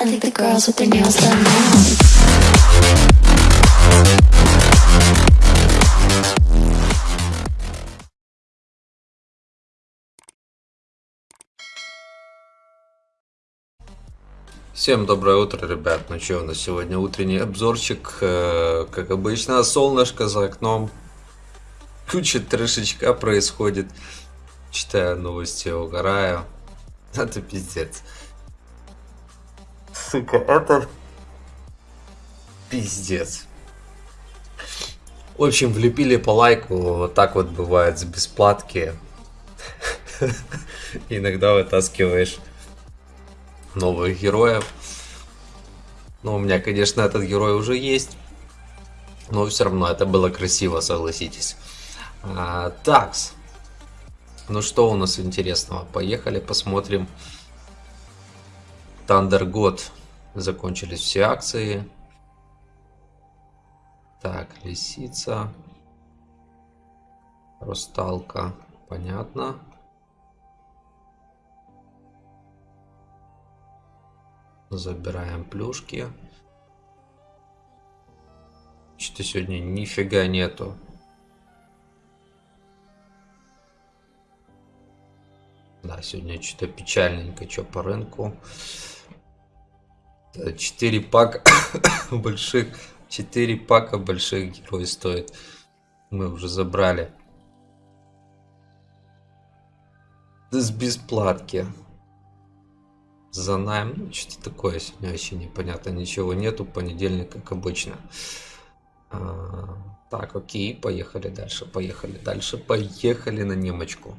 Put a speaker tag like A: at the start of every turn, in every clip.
A: I think the girls with their nails done now.
B: Всем доброе утро, ребят. Ну что, у нас сегодня утренний обзорчик. Э, Как обычно, солнышко за окном. Куча трешечка происходит. Читаю новости, угораю. Это пиздец. Сука, это пиздец. В общем, влепили по лайку. Вот так вот бывает с бесплатки. Иногда вытаскиваешь новых героев. Ну, у меня, конечно, этот герой уже есть. Но все равно это было красиво, согласитесь. А, такс. Ну что у нас интересного? Поехали посмотрим. Thunder God. Закончились все акции. Так, лисица. Русталка. Понятно. Забираем плюшки. Что-то сегодня нифига нету. Да, сегодня что-то печальненько, что по рынку. 4 пака больших, 4 пака больших герой стоит. Мы уже забрали. С бесплатки за найм. Ну, что-то такое сегодня вообще непонятно. Ничего нету. Понедельник, как обычно. А, так, окей, поехали дальше. Поехали дальше. Поехали на немочку.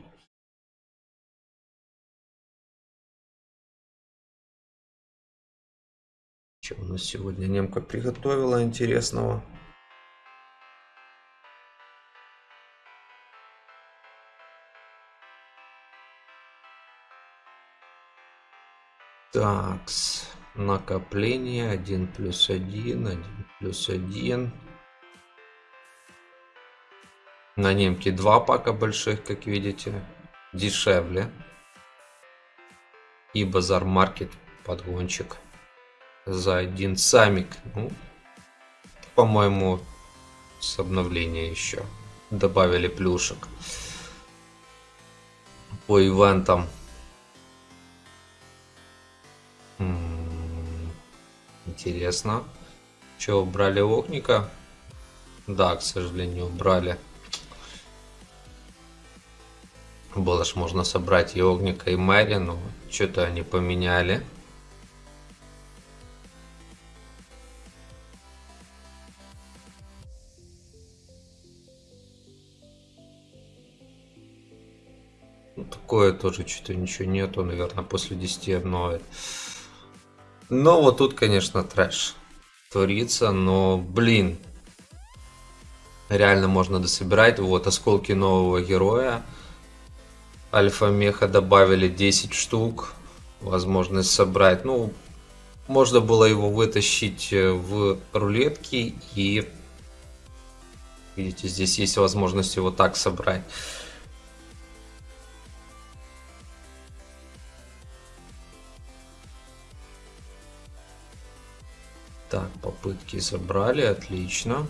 B: Что у нас сегодня немка приготовила интересного? Такс. Накопление 1 плюс 1, 1 плюс 1. На немке два пака больших, как видите. Дешевле. И базар маркет подгончик. За один самик. Ну, По-моему, с обновления еще. Добавили плюшек. По ивентам М, Интересно. Че, убрали Огника? Да, к сожалению, убрали. Было ж можно собрать и Огника, и Мэри, но что-то они поменяли. Ну, Такое тоже что-то ничего нету, наверное, после 10 обновят. Но вот тут, конечно, трэш творится, но, блин, реально можно дособирать. Вот осколки нового героя. Альфа-меха добавили 10 штук. Возможность собрать. Ну, можно было его вытащить э, в рулетки и... Видите, здесь есть возможность его так собрать. Так, попытки забрали, отлично.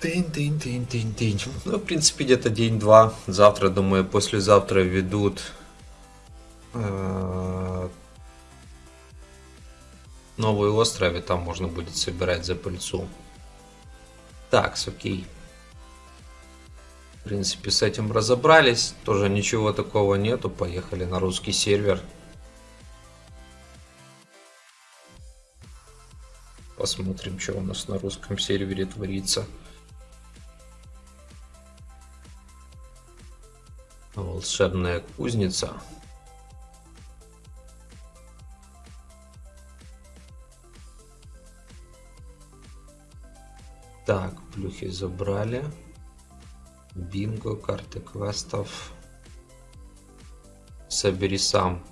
B: Тынь, тынь, тынь, тынь, тынь. Ну, в принципе, где-то день-два. Завтра, думаю, послезавтра ведут э, новый и там можно будет собирать за пыльцу. Так, окей. В принципе, с этим разобрались. Тоже ничего такого нету. Поехали на русский сервер. Посмотрим, что у нас на русском сервере творится. Волшебная кузница. Так, плюхи забрали. Бинго, карты квестов. Собери сам.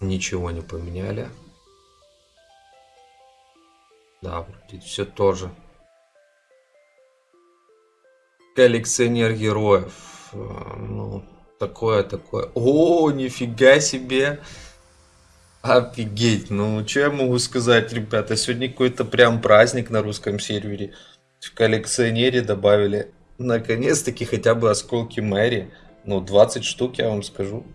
B: Ничего не поменяли. Да, вроде все тоже. коллекционер героев. Э, ну, такое, такое. О, нифига себе. Офигеть. Ну, что я могу сказать, ребята? Сегодня какой-то прям праздник на русском сервере. В коллекционере добавили наконец-таки хотя бы осколки Мэри. Ну, 20 штук, я вам скажу.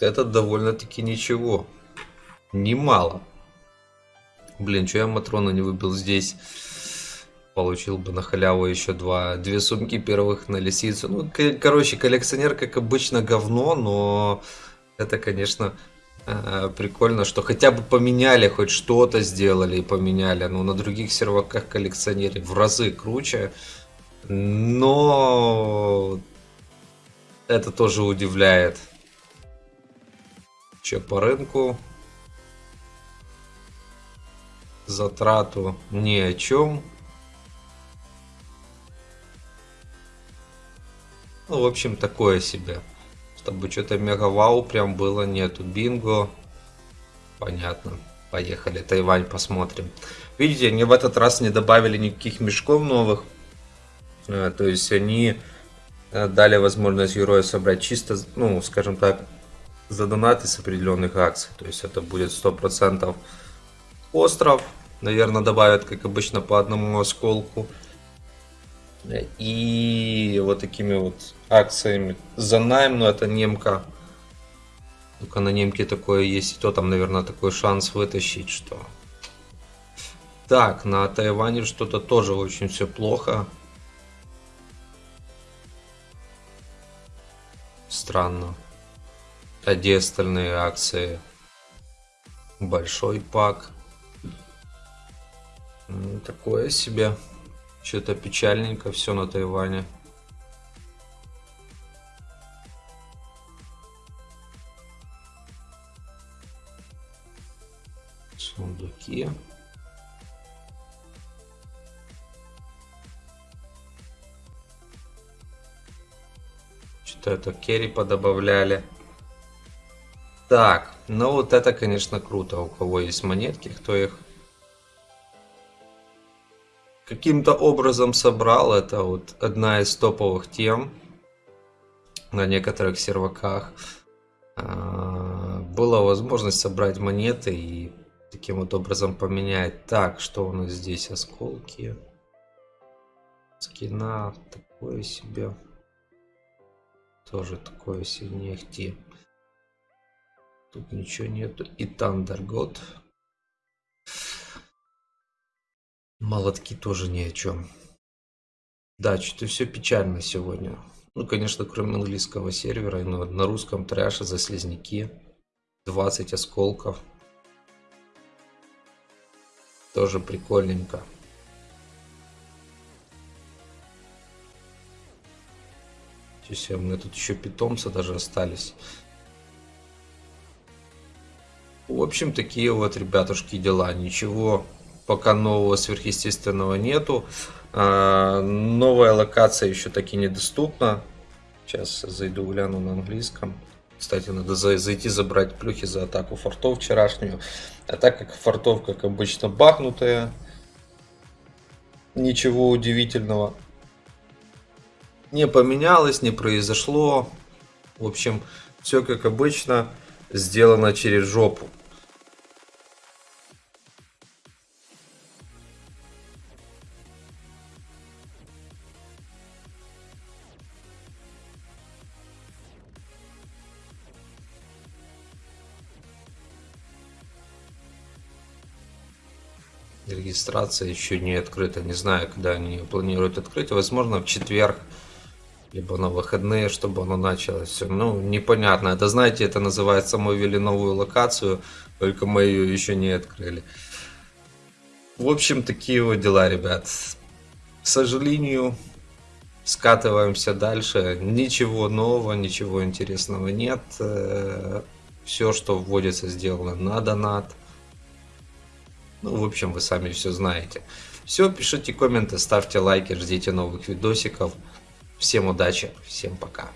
B: Это довольно-таки ничего. Немало. Блин, что я Матрона не выбил здесь? Получил бы на халяву еще два, две сумки первых на лисицу. Ну, короче, коллекционер, как обычно, говно, но это, конечно, прикольно, что хотя бы поменяли, хоть что-то сделали и поменяли. Но на других серваках коллекционере в разы круче. Но это тоже удивляет. Че по рынку? Затрату ни о чем. Ну, в общем, такое себе. Чтобы что-то мега-вау прям было, нету. Бинго. Понятно. Поехали, Тайвань посмотрим. Видите, они в этот раз не добавили никаких мешков новых. А, то есть они э, дали возможность героя собрать чисто, ну, скажем так, за донаты с определенных акций. То есть это будет 100% остров. Наверное, добавят, как обычно, по одному осколку. И вот такими вот акциями за найм, но это немка. Только на немке такое есть, и то там, наверное, такой шанс вытащить, что... Так, на Тайване что-то тоже очень все плохо. Странно. А где остальные акции? Большой пак. Такое себе. Что-то печальненько все на Тайване. Сундуки. Что-то это керри подобавляли. Так, ну вот это, конечно, круто. У кого есть монетки, кто их каким-то образом собрал. Это вот одна из топовых тем на некоторых серваках. А, была возможность собрать монеты и таким вот образом поменять. Так, что у нас здесь? Осколки. Скина. Такое себе. Тоже такое себе не Тут ничего нету. И Тандергот. Молотки тоже ни о чем. Да, что-то все печально сегодня. Ну, конечно, кроме английского сервера, но на русском трэше за слизняки. 20 осколков. Тоже прикольненько. Сейчас у меня тут еще питомцы даже остались. В общем, такие вот, ребятушки, дела. Ничего пока нового сверхъестественного нету. А, новая локация еще таки недоступна. Сейчас зайду гляну на английском. Кстати, надо зайти забрать плюхи за атаку фортов вчерашнюю. А так как фортов, как обычно, бахнутая, ничего удивительного не поменялось, не произошло. В общем, все как обычно сделано через жопу. Регистрация еще не открыта. Не знаю, когда они планируют открыть. Возможно, в четверг, либо на выходные, чтобы оно началось. Все. Ну, непонятно. Это, знаете, это называется, мы ввели новую локацию, только мы ее еще не открыли. В общем, такие вот дела, ребят. К сожалению, скатываемся дальше. Ничего нового, ничего интересного нет. Э, Все, что вводится, сделано на донат. Ну, в общем, вы сами все знаете. Все, пишите комменты, ставьте лайки, ждите новых видосиков. Всем удачи, всем пока.